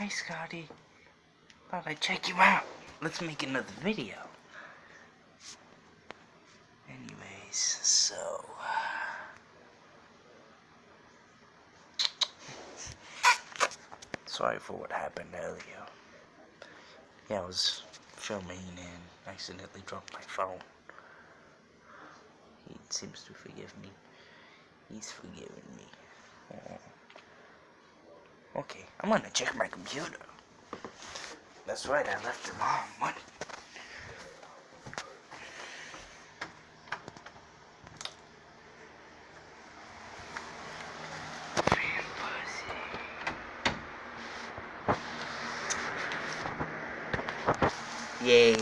Hi, Scotty. Thought I'd check you out. Let's make another video. Anyways, so... Sorry for what happened earlier. Yeah, I was filming and accidentally dropped my phone. He seems to forgive me. He's forgiven me. Oh. Okay, I'm gonna check my computer. That's right, I left it on. What? Fan pussy. Yay.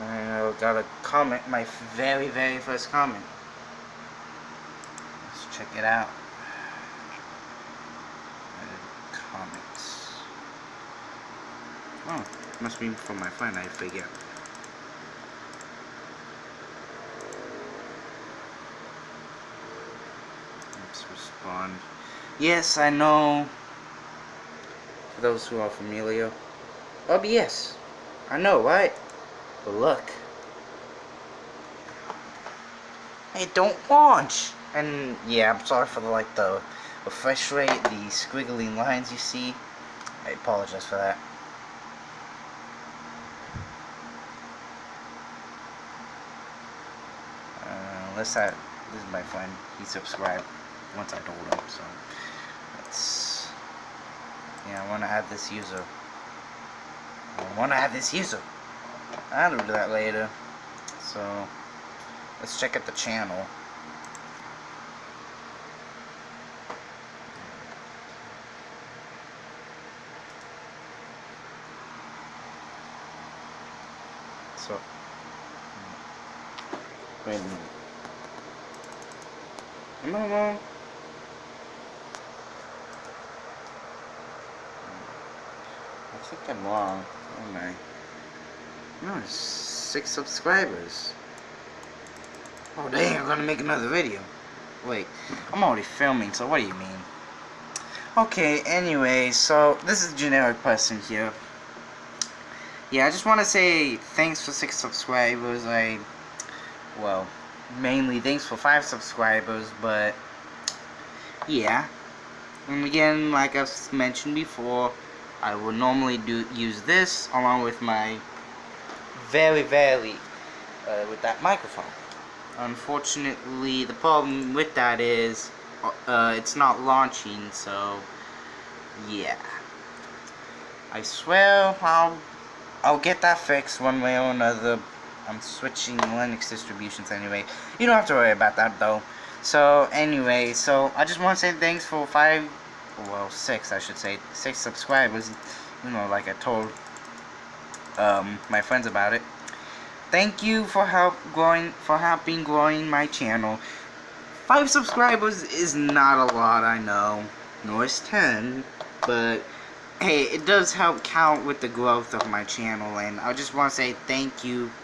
I got a comment, my very, very first comment. Check it out. Oh, must be from my friend, I forget. Let's respond. Yes, I know. For those who are familiar. Oh, yes. I know, right? But look. It don't launch. And yeah, I'm sorry for the like the refresh rate, the squiggly lines you see. I apologize for that. Uh, unless I, this is my friend, he subscribed once I told him, so let's, yeah, I want to add this user. I want to add this user. I'll do that later. So, let's check out the channel. So, wait a minute. Am I wrong? I think I'm wrong. Oh my. No, six subscribers. Oh dang, I'm gonna make another video. Wait, I'm already filming, so what do you mean? Okay, anyway, so this is generic person here. Yeah, I just want to say thanks for six subscribers. I, well, mainly thanks for five subscribers, but yeah. And again, like I've mentioned before, I would normally do use this along with my very, very uh, with that microphone. Unfortunately, the problem with that is uh, it's not launching, so yeah. I swear I'll I'll get that fixed one way or another. I'm switching Linux distributions anyway. You don't have to worry about that though. So anyway, so I just want to say thanks for five, well six I should say, six subscribers. You know, like I told um, my friends about it. Thank you for help growing, for helping growing my channel. Five subscribers is not a lot, I know. Nor is ten, but hey, it does help count with the growth of my channel, and I just want to say thank you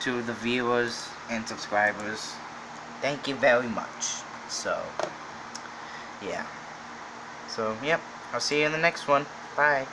to the viewers and subscribers. Thank you very much. So, yeah. So, yep. I'll see you in the next one. Bye.